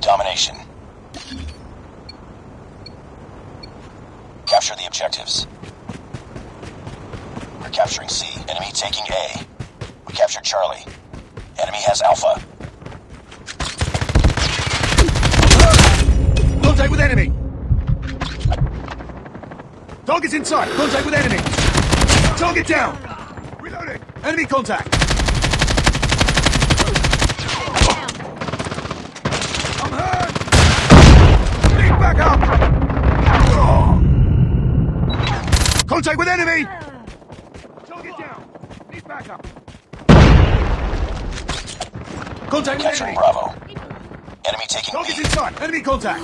Domination. Capture the objectives. We're capturing C. Enemy taking A. We captured Charlie. Enemy has Alpha. Contact with enemy! Target's inside! Contact with enemy! Target down! Reloading! Enemy contact! I'm hurt! Need backup! Contact with enemy! Target down! Need backup! Contact with Capturing enemy! Bravo. Enemy taking Target's B. inside! Enemy contact!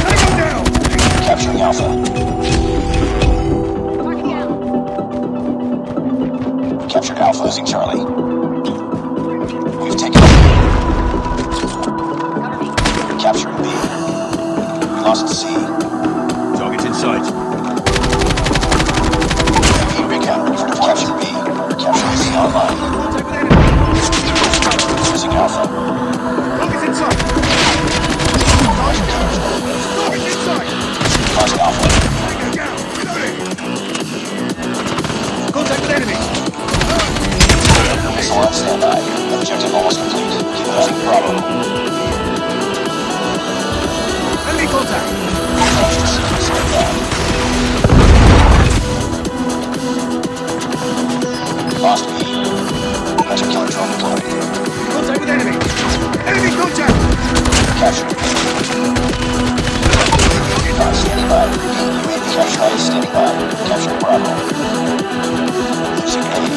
Tango down! Capturing Alpha. Losing Charlie. Capture light standing by. Capturing A.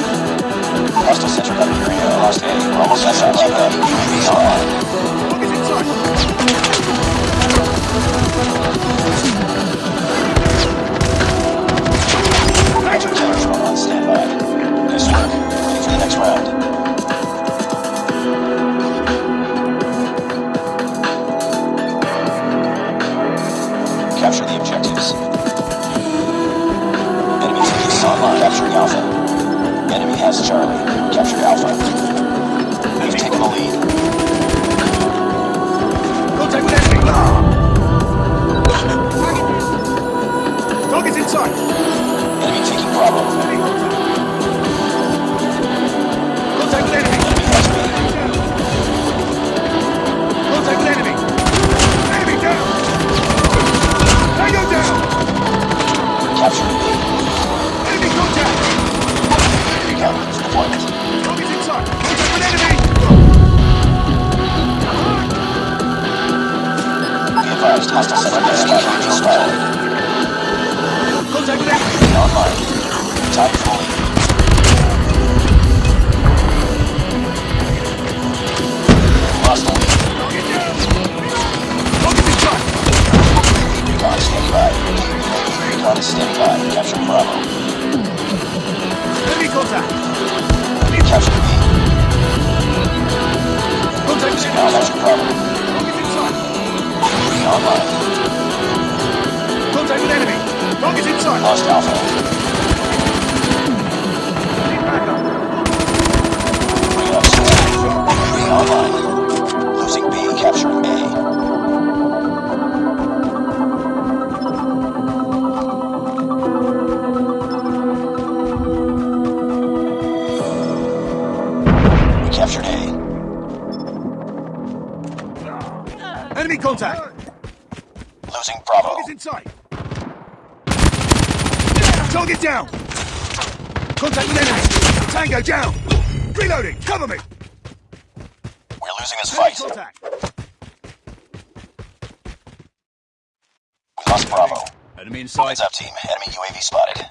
Hostile gun area. Lost A. Almost at that. Charlie. Recon deployment. Target's inside! Contact with enemy! Be advised, hostile gun spotted. Spotted. Contact enemy! Online. Time for. Lost the lead. Target inside! Recon standing by. Recon is standing by. Capture Bravo. Enemy contact! Capture B. Contact with Losing enemy! Alpha. Capture Bravo. Inside! Recon online. Contact with enemy! Target's inside! Lost Alpha. Need backup! Recon standing. Recon online. Losing B. Capturing A. contact! Losing Bravo. Target's inside! Target down! Contact with enemy! Tango down! Reloading! Cover me! We're losing this fight. contact! We lost Bravo. Enemy inside. Heads up, team. Enemy UAV spotted.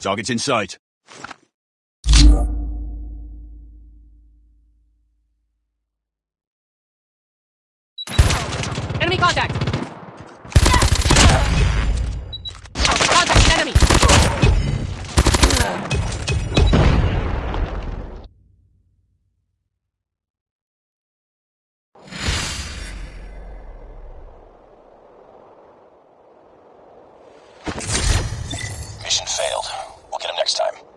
Target's in sight. Mission failed. We'll get him next time.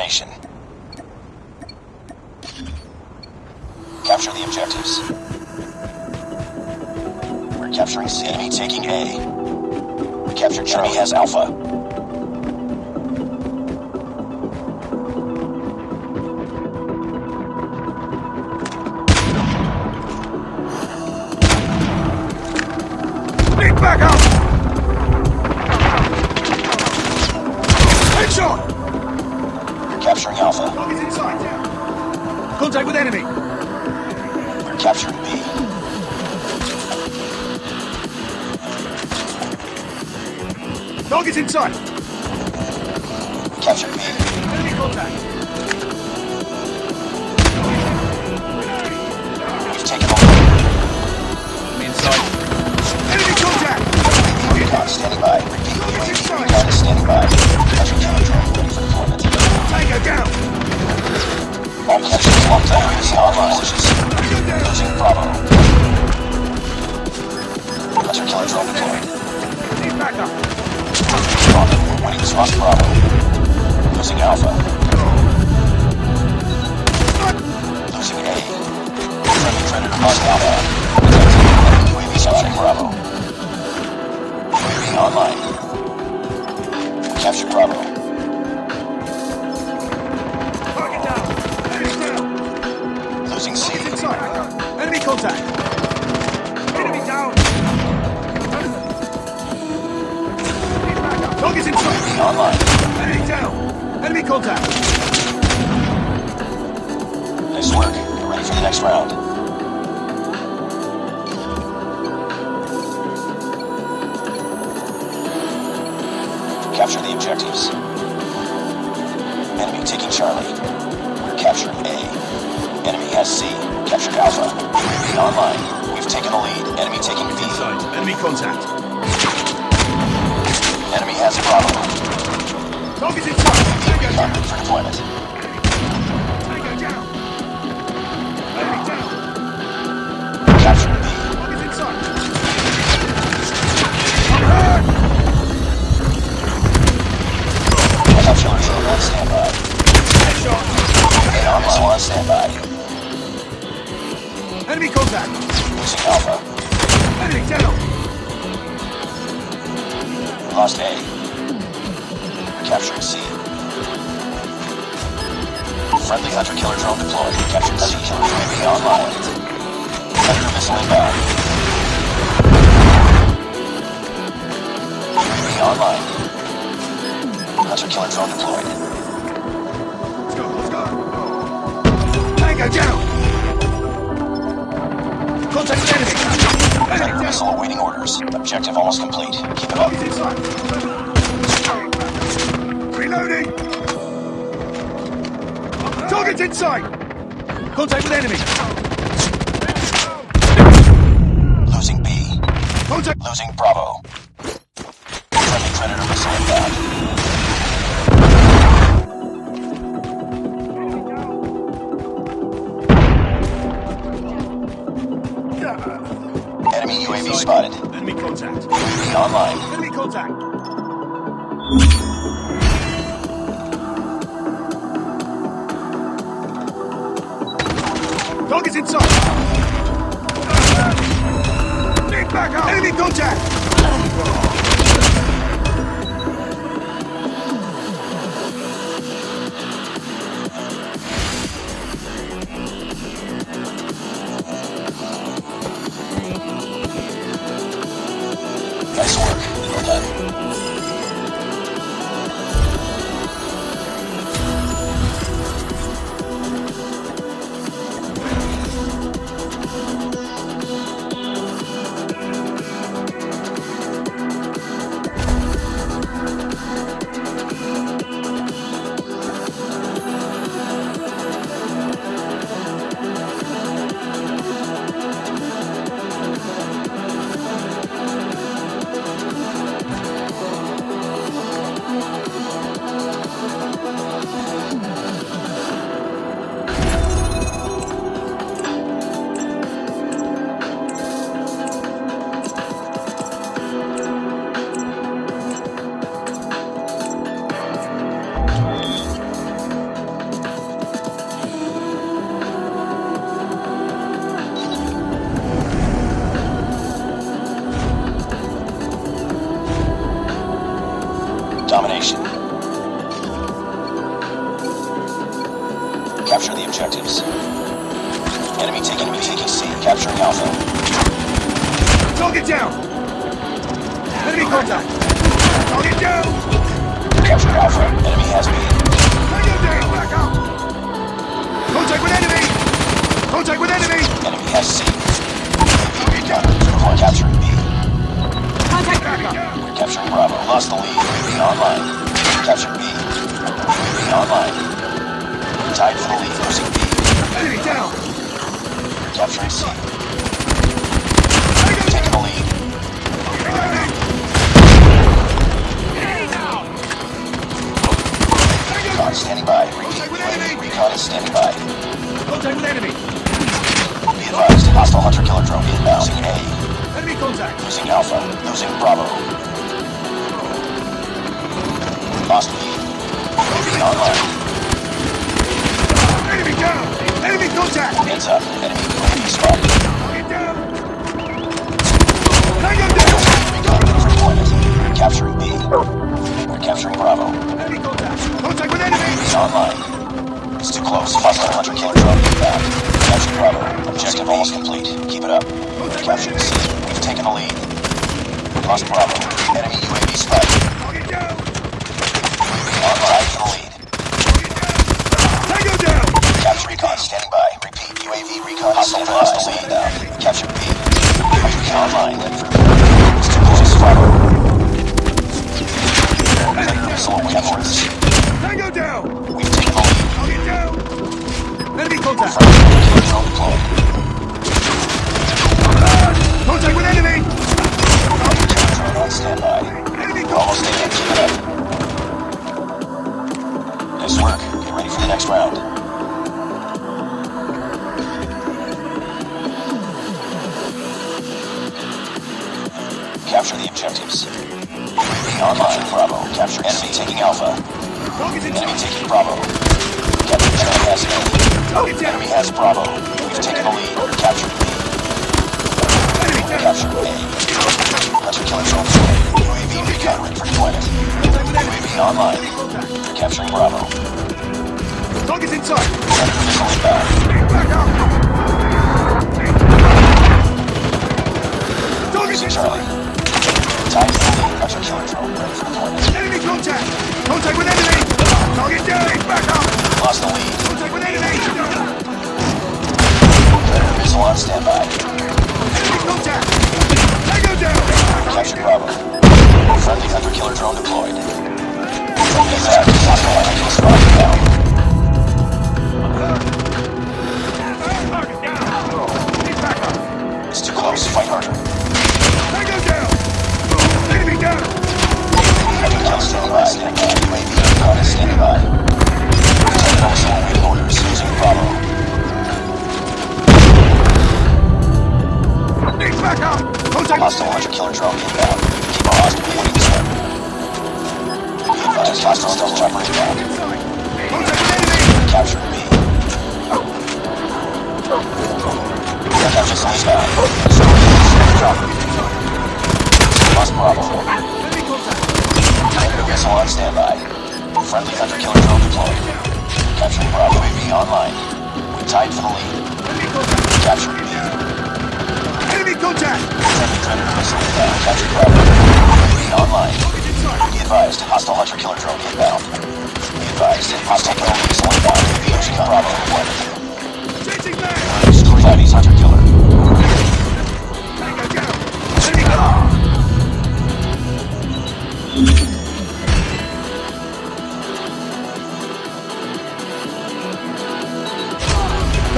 Domination. Capture the objectives. We're capturing C. Enemy taking A. We captured Charlie. Has Alpha. Inside. Capture Bravo. Target down! Enemy down! Losing C. Enemy contact! Enemy down! Lead back up! Target's inside! UAV online. Enemy down! Enemy contact! Nice work. Ready for the next round. Objectives. Enemy taking Charlie. We're capturing A. Enemy has C. Captured Alpha. UAV online. We've taken the lead. Enemy taking B. Inside! Enemy contact! Enemy has Bravo. Inside! Tango Recon for deployment. On standby. Enemy contact! Enemy down! Lost A. Capturing C. Friendly hunter killer drone deployed. Captured C. Killer drone be online. Predator missile inbound. Online. Hunter killer drone deployed. Let's go, let's go! Tango down! Contact with enemy! Enemy missile awaiting orders. Objective almost complete. Keep it up. Inside! Reloading! Target's inside! Contact with enemy! Losing B. Contact! Losing Bravo. UAV online. Enemy contact! Dog is inside! Lead back up! Enemy contact! Recon is standing by. Contact with enemy! Be advised. Hostile hunter killer drone inbound. Losing A. Enemy contact! Losing Alpha. Losing Bravo. Lost lead. UAV online. Enemy down! Enemy contact! Heads up. Enemy UAV spotted. Target down! Hang Tango down! Recon for deployment. Capturing B. We're capturing Bravo. Enemy contact! Contact with enemy! He's online. It's too close. Hostile hunter killer drone inbound. Capturing Bravo. Objective almost complete. Keep it up. We're C. We've taken the lead. Lost Bravo. Enemy UAV spotted. Online! Capture. Capture. It's too close. Bravo. C. Tango down! We've taken Target down! Enemy has Bravo. We've taken the lead. Capture B. Enemy down! Capture A. Hunter killer drone. UAV recon ready for deployment. Contact with enemy! UAV online. We're capturing Bravo. Target in sight! Predator missile inbound. Back up! Target Losing in Charlie. sight! The lead. Hunter killer drone ready for deployment. Enemy contact! Contact with enemy! Target down! Back up! Lost the lead. Contact with enemy! Tied for the lead. Enemy contact! Capturing B. Enemy contact! Friendly Predator missile inbound. Bravo. UAV online. Be advised. Hostile hunter killer drone inbound. Be advised. Hostile killer missile inbound. UAV Bravo deployment. Changing man! Destroy Chinese hunter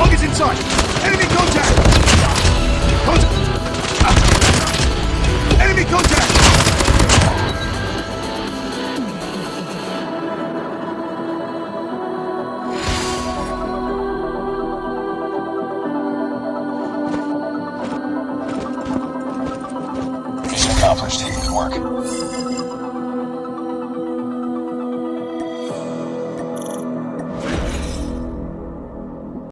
Target's in sight! Enemy contact! Contact! Ah. Enemy contact!